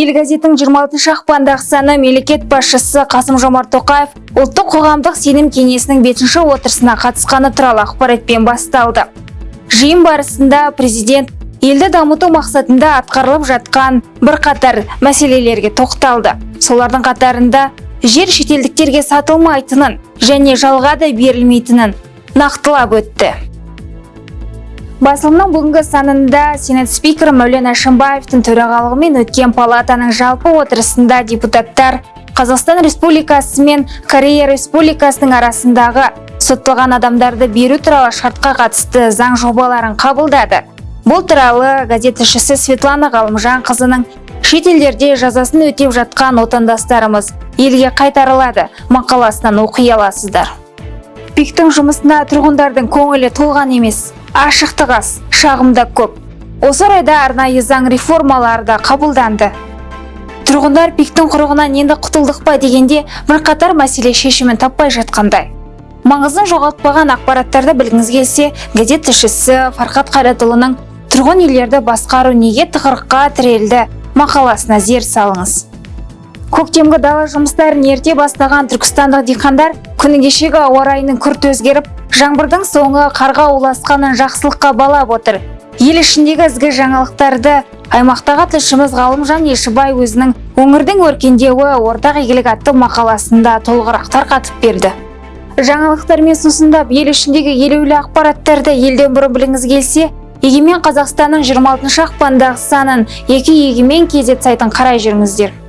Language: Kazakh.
ел газетінің 26 ақпандағы саны мемлекет басшысы қасым жомарт тоқаев ұлттық қоғамдық сенім кеңесінің бесінші отырысына қатысқаны туралы ақпаратпен басталды. Жиын барысында президент елді дамыту мақсатында атқарылып жатқан бірқатар мәселелерге тоқталды. Солардың қатарында жер шетелдіктерге сатылмайтынын және жалға да берілмейтінін нақтылап өтті. Басылымның бүгінгі санында сенат спикері мәулен әшімбаевтың төрағалығымен өткен палатаның жалпы отырысында депутаттар қазақстан республикасы мен корея республикасының арасындағы сотталған адамдарды беру туралы шартқа қатысты заң жобаларын қабылдады. Бұл туралы газет тілшісі светлана ғалымжанқызының шетелдерде жазасын өтеп жатқан отандастарымыз елге қайтарылады. Мақаласынан оқи аласыздар. Пиктің жұмысына тұрғындардың көңілі толған емес. Ашықтық аз көп. Осы орайда арнайы заң реформалары да қабылданды. Тұрғындар пиктің құрығынан енді құтылдық па дегенде бірқатар мәселе шешімін таппай жатқандай. Маңызын жоғалтпаған ақпараттарды білгіңіз келсе газет тілшісі фархат қайратұлының тұрғын үйлерді басқару неге тығырыққа тірелді? мақаласына зер салыңыз. Көктемгі дала жұмыстарын ерте бастаған түркістандық диқандар күні кешегі ауа райының күрт өзгеріп жаңбырдың соңы қарға ұласқанын жақсылыққа балап отыр. Ел ішіндегі ізгі жаңалықтарды аймақтағы тілшіміз ғалымжан ешібай өзінің өңірдің өркендеуі ортақ игілік атты мақаласында толығырақ тарқатып берді. Жаңалықтармен сусындап ел ішіндегі елеулі ақпараттарды елден бұрын біліңіз келсе егемен қазақстанның 26 ақпандағы санын екі егемен кезет сайтын қарай жүріңіздер.